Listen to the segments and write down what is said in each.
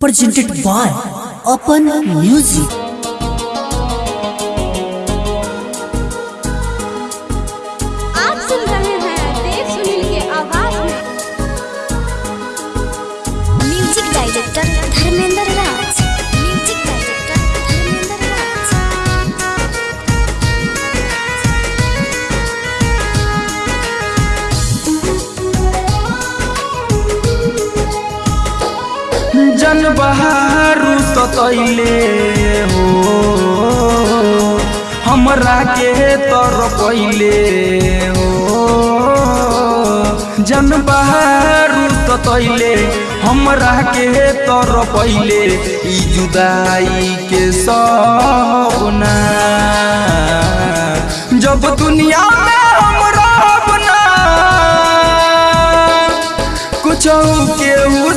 presented by Open Music. बहारू सतैले हो। हमरा के तर पहिले हो। जन बहारू सतैले हमरा के तर पहिले ई जुदाई के सपना। जब दुनिया कुछ केहू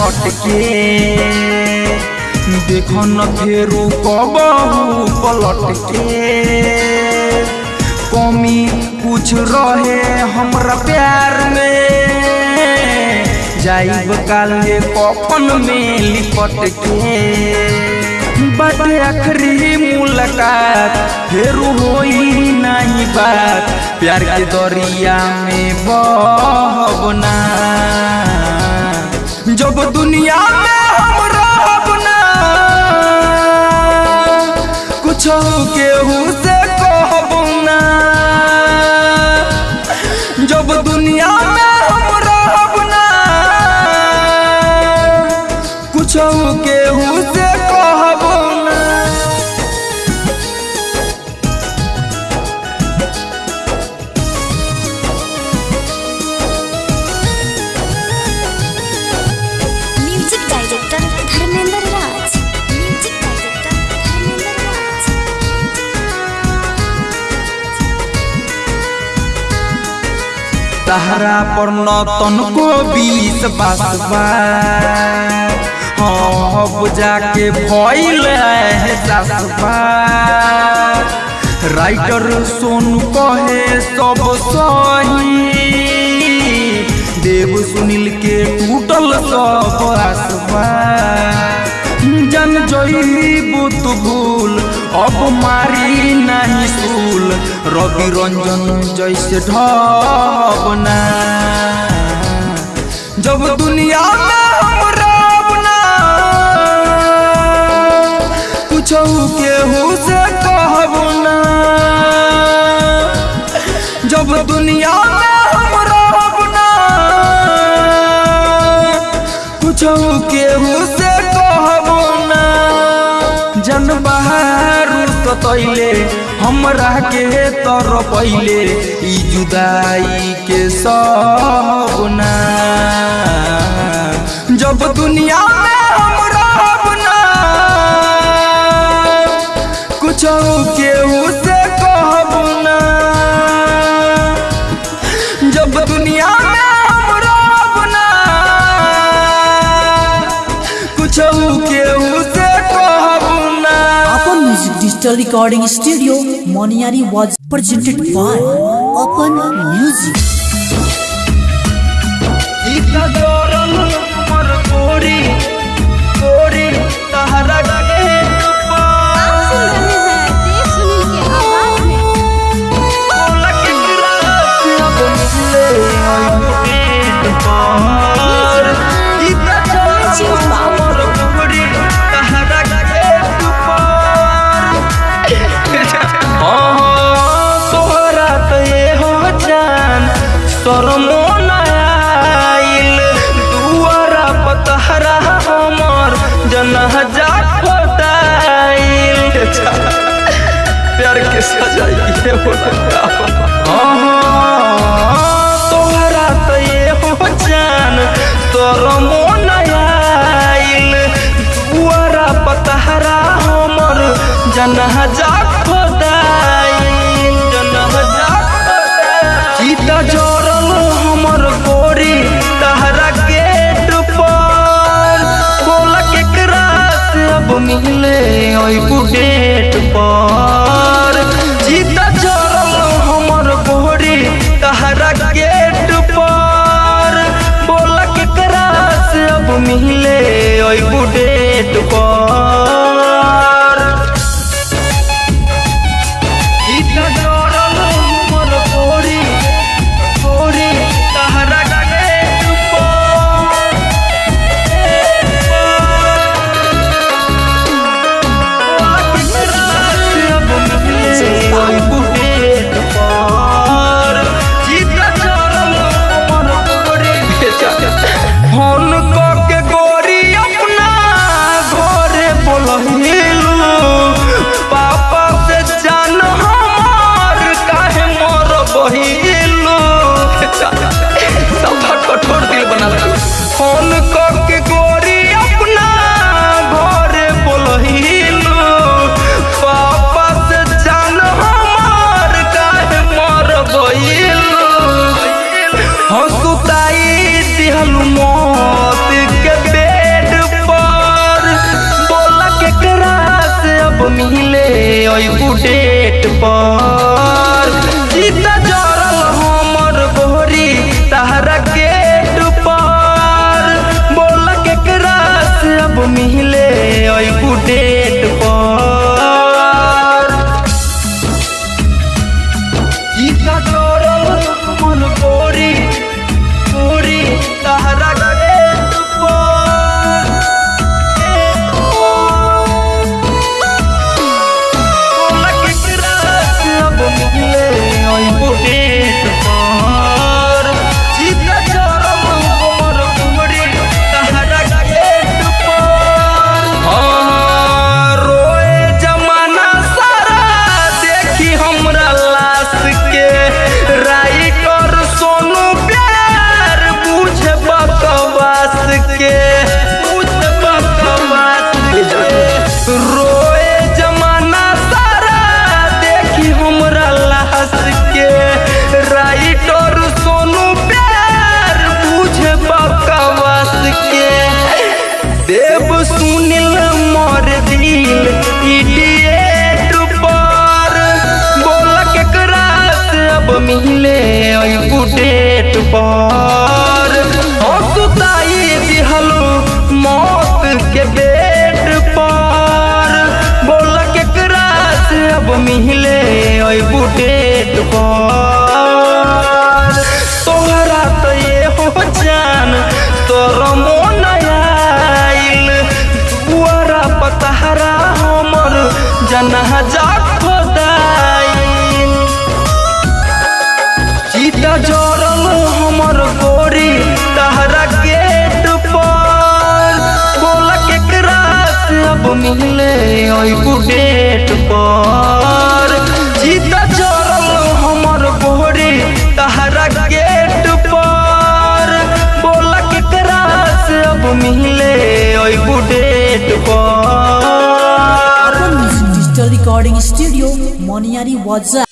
हटके देख न फेरू कबहू पलट के कमी कुछ रहे हमरा प्यार में जाइब काले कफन में लिपट के बाटे आखिरी मुलाकात फिर होई नहीं बात प्यार के दरिया में बहबना जब दुनिया में हम रहब ना कुछ केहू तहरा पर न तनको बीस बासबा है सासबा राइटर सोनू कहे सब सही देव सुनील के टूटल सब आसबा जन जईबू तू भूल अब मारी नहीं सूल रवि रंजन जैसे ढबना जब दुनिया में हम रहबना कुछ केहू से कहबना जब दुनिया में सतैले हमरा के तर पहिले ई जुदाई के सपना। जब दुनिया में हमरा अपना, कुछ केहू digital recording studio Moniyari was presented by upon music हो तो हो जान तोर पतहरा हमर जनह जा खोदाइल जनह जा हमर गोरी गेट पर बोला केकरा मिले ओई बुढ़े না যাক খোদাই। চিতা জরল হমর গরি তাহারা গেট পর বলা কেকরা সব মিলে ওই বুডে recording studio, Moniari WhatsApp.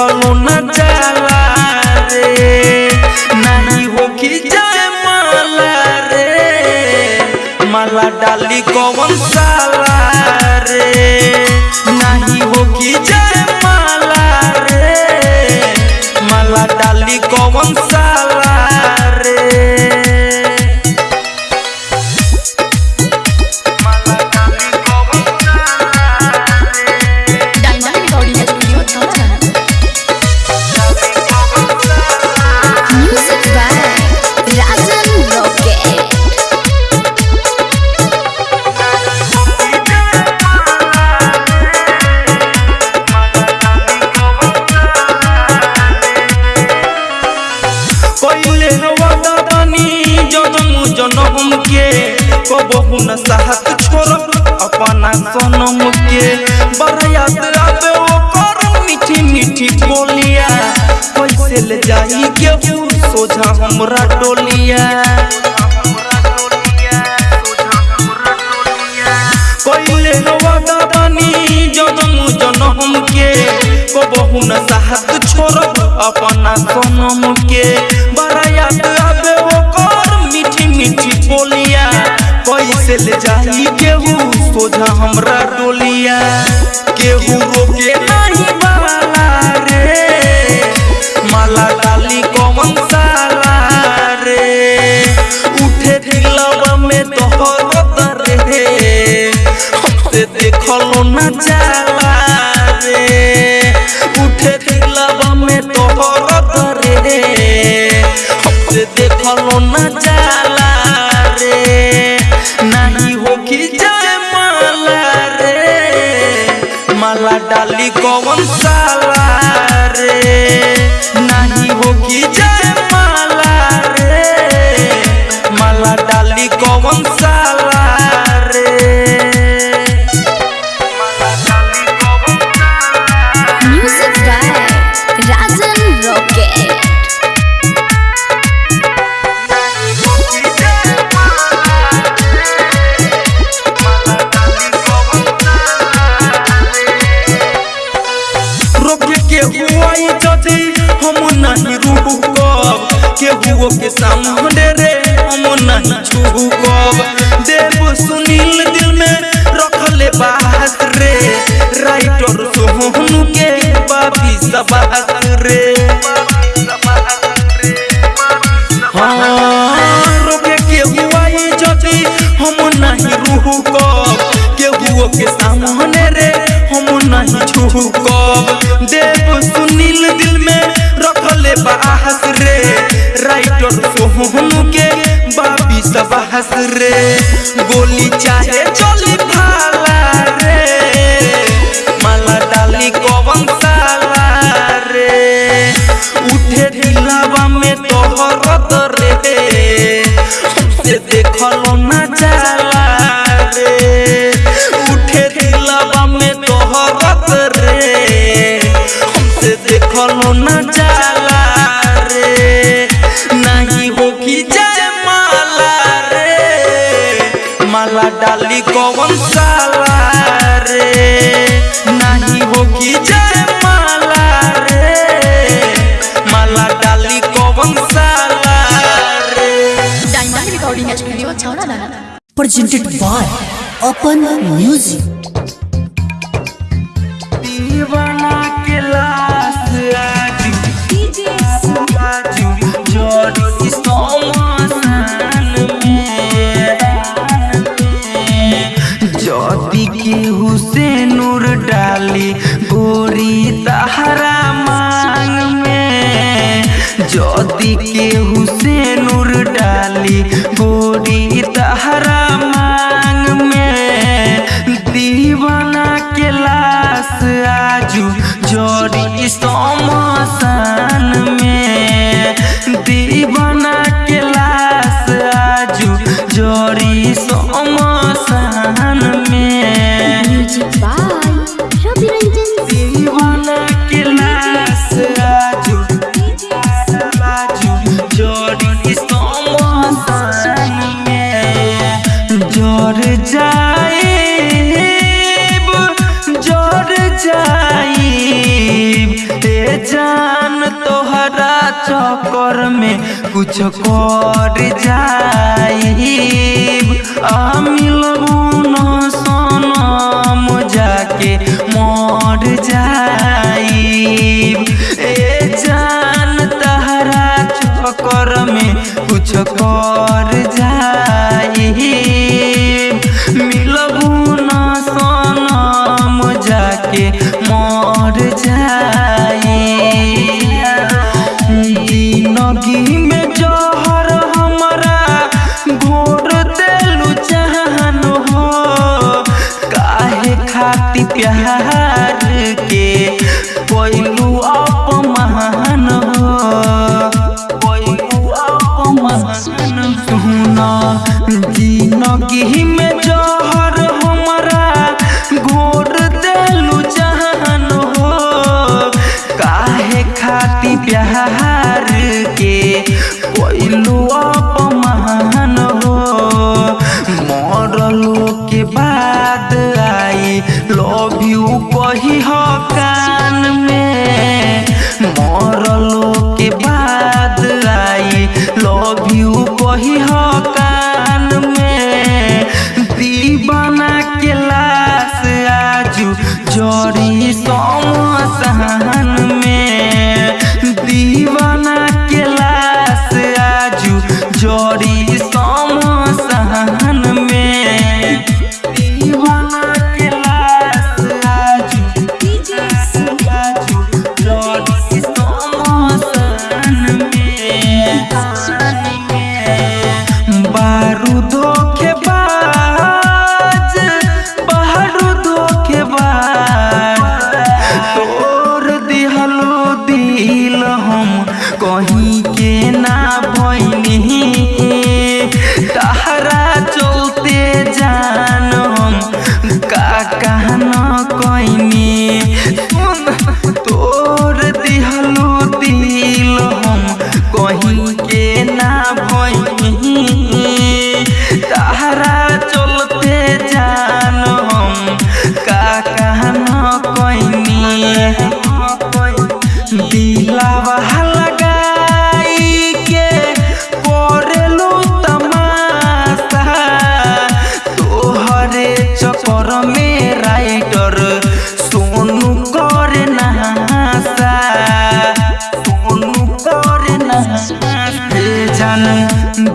গলুনা চালা রে নাহি হকি যায় মালা ডালি কবন साहत छोड़ब अपना सोनम के बरायात आबे ओकर मीठी मीठी बोलिया कैसे ले जाई केहू सोझा हमरा डोलिया केहू रोके राउंड रे हम नहीं छूब देव सुनील दिल में रखले बात रे। राइटर सोहनु के बाबी सबात रे। हाँ, के सामने रे, हम नहीं छूब दे सोहनु के बाबी सब हसरे गोली चाहे चली भाला माला डाली कौन साला रे? नहीं होगी जय माला रे? माला डाली कौन साला रे? डायमंड रिकॉर्डिंग एच वीडियो अच्छा ना प्रेजेंटेड बाय अपन म्यूज़िक जदी के हुसैन डाली गोरी तहरा मा। कुछ कर जा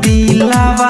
दिलावा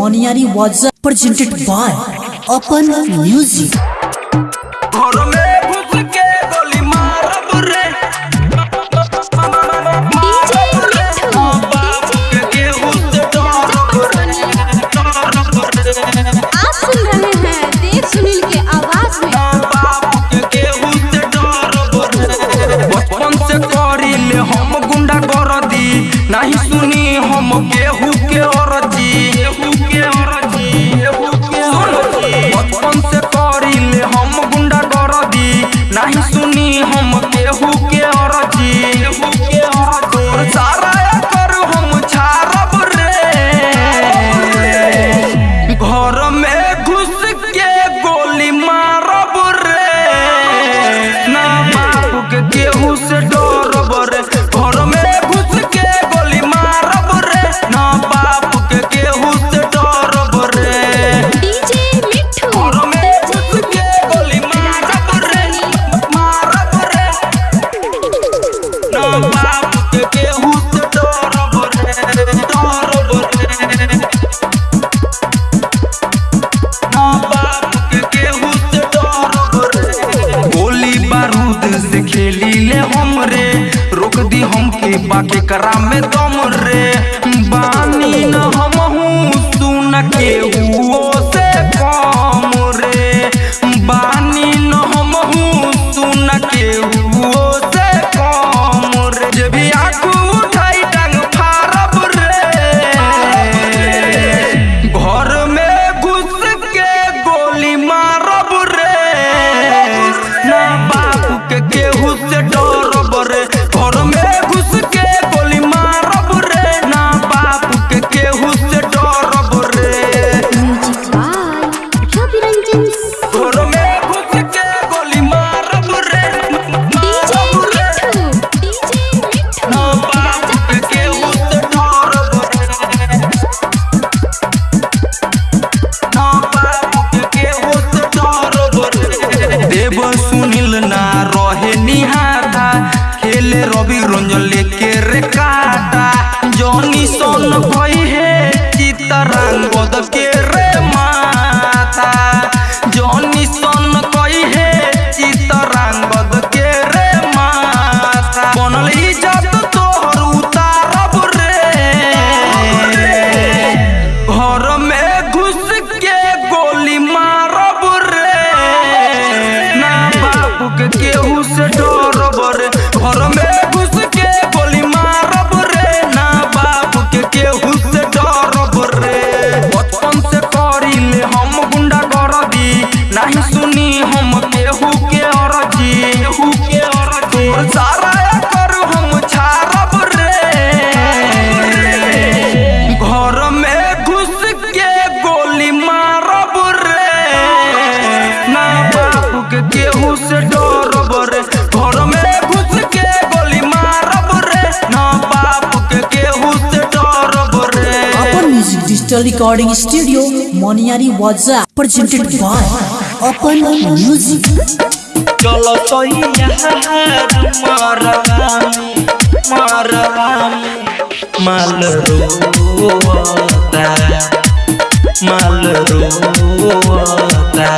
Moniari was presented by Open Music. केकरा में दम digital recording studio Moniyari was presented by upon music चलो तो यार मारवाम मारवाम माल रोता माल रोता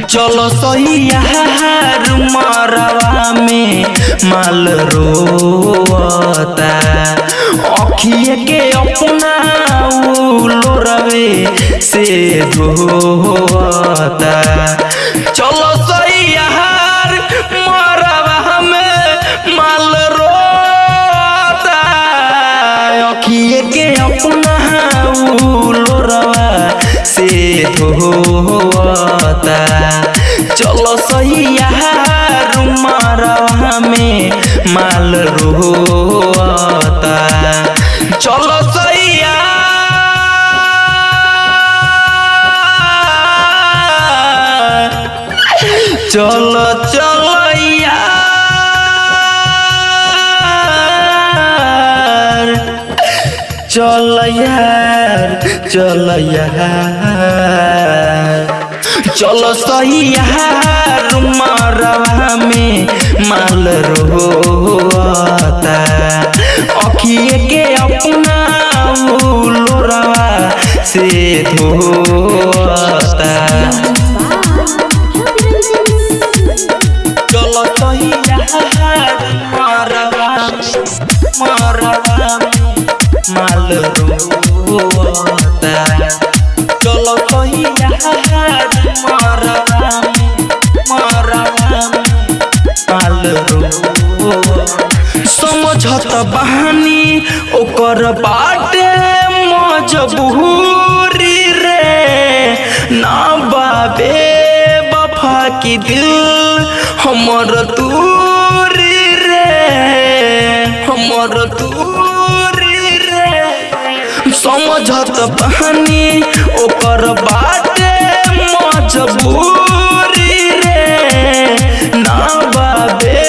चलो सही यार मारवा में माल रोता अखिए के अपना लोरवे से धोता चलो सही यार मारवा में माल रोता अखिए के अपना से धोता चलो सही मारवा में माल रोता। चलो सैया चलो चलो। चल यार चल चलो सही यार में माल रोता अखिए के अपना से धोता बाटे मजबूरी रे। ना बाबे बफा की दिल हमर दूरी रे। हमर दूरी रे। समझत बहानी, ओकर बाटे मजबूरी रे। ना बाबे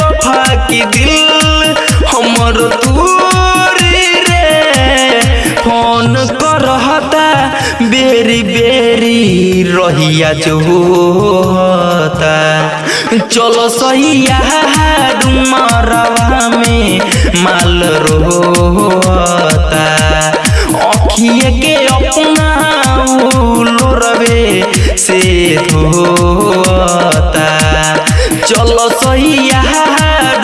वफा की दिल रहिया जो होता। चलो सहिया डुमरवा में माल रोता अखिए के अपना लोरवे से धोता। चलो सहिया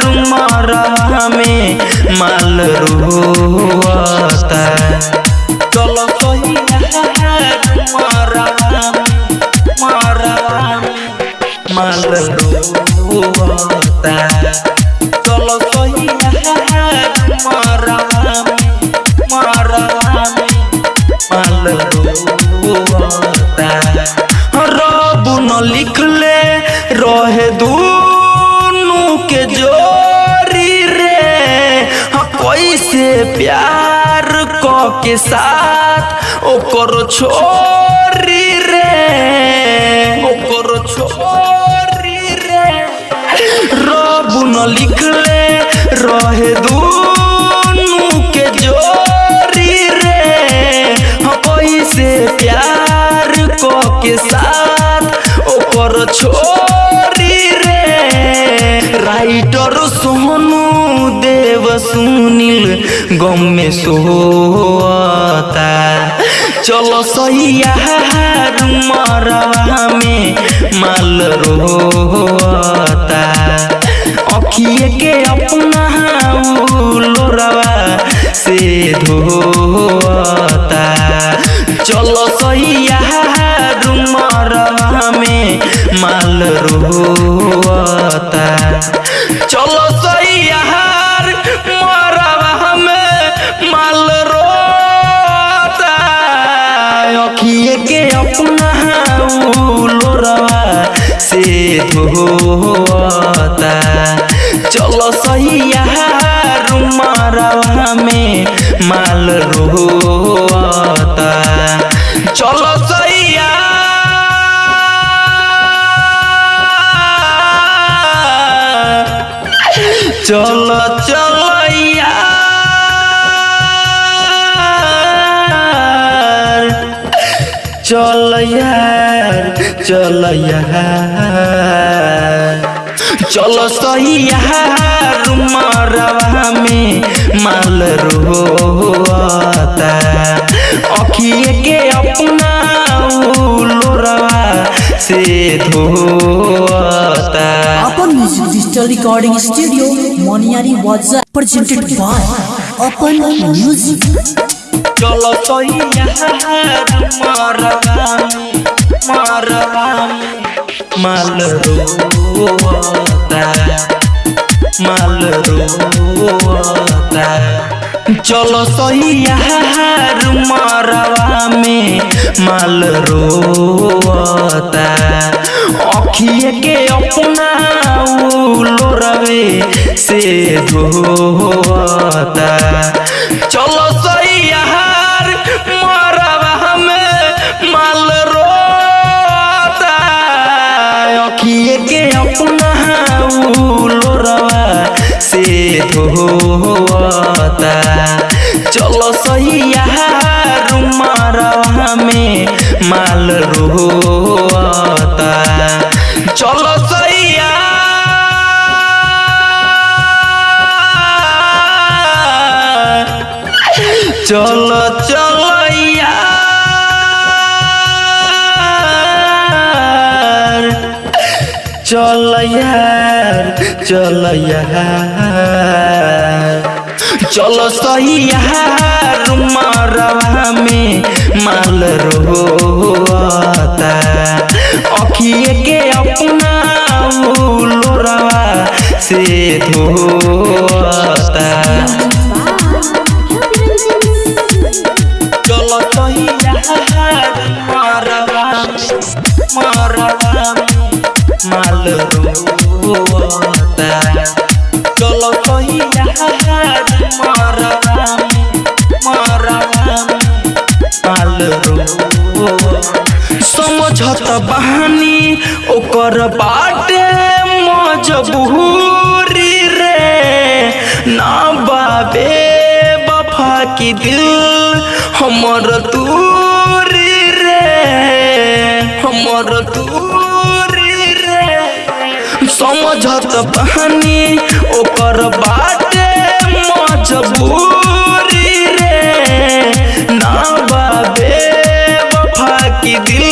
डुमरवा में माल रोता चलो सैया मरवा न लिखले रहे दूनु के जोरी हाँ, कैसे प्यार क के साथ ओकर छोरी रे रब न लिखले रहे दूनु के जोरी रे। हाँ, कैसे प्यार क के साथ ओकर छोरी रे। राइटर सोनू देव सुनील गम में सोता। चलो सैया मरवा में माल रोता। अखिए के अपना लोरवा से धोता। चलो सैया मरवा में माल रोता। चलो सैया मरवा में माल रोता चलो सैया। चलो चलो चल यार चल चलो सही यार में माल रोता अखिए के अपना लोरवा से धोता अपन music digital recording studio Moniyari was presented by upon music चलो सैया मरवा मरवा माल रोता माल रोता चलो सैया मरवा में माल रोता अखिए के अपना उलो रवे से धोता चलो सैया से धोता चलो सैया मरवा में माल रोता चलो सैया चलो चल यार चल यार। चलो सही यार मरवा में माल रोता। अखिए के अपना लोरवा से धोता। चलो सही यार रोता बहानी ओकर बाटे मजबूरी रे ना बाबे बफा की दिल हमर दूरी रे हमर दूरी रे समझत बहानी, ओकर बाटे मजबूरी रे। ना बाबे वफा की दिल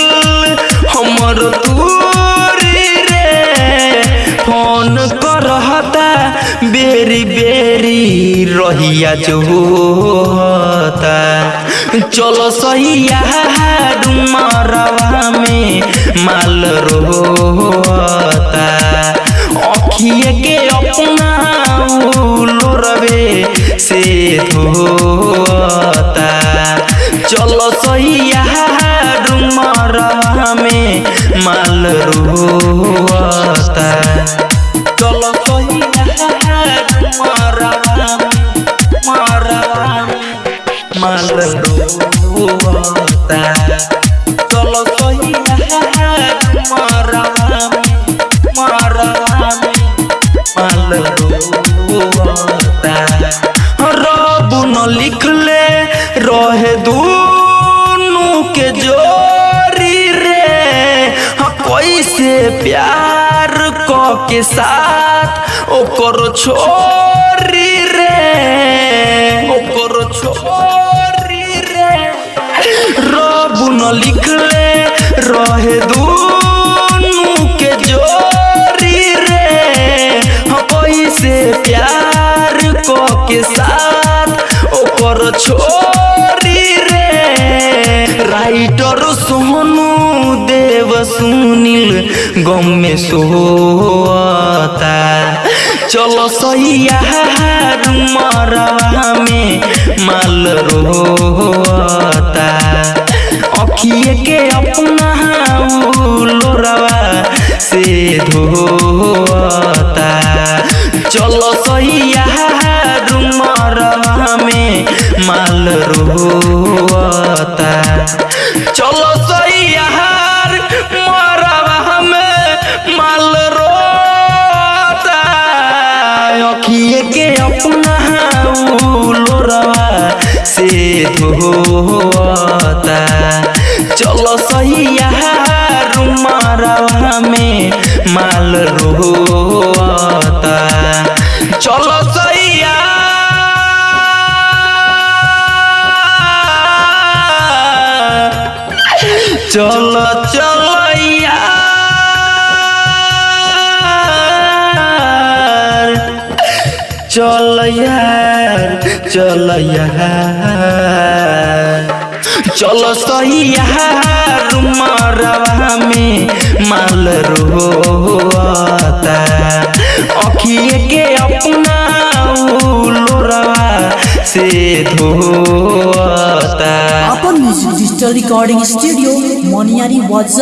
हमर दूरी रे। फ़ोन करहता, बेरी बेरी रहिया जो होता। चलो सैया डुमरवा में माल अखिए के अपना लोरवे से धोता चलो सैया डुमरवा में माल रोता। लिखले रहे दूनु के जोरी रे। हाँ कैसे प्यार क के साथ ओकर छोरी रे। ओकर छोरी रे। रब न लिखले रहे दूनु के जोरी रे। हाँ कैसे प्यार क के साथ छोरी रे। राइटर सोनू देव सुनील गम में सोता चलो सैया में माल रोता अखिए के अपना लोरवा से धोता चलो सैया मरवा में माल रोता। चलो सैया मरवा में माल रोता। के अपना लोरवा से धोता। चलो सैया मरवा में माल रोता। चलो चलो चलो यार। चल यार चल यार। चलो सही यार मरवा में माल रोता अखिए के अपना लोरवा से धोता अपन music digital recording studio Moniyari was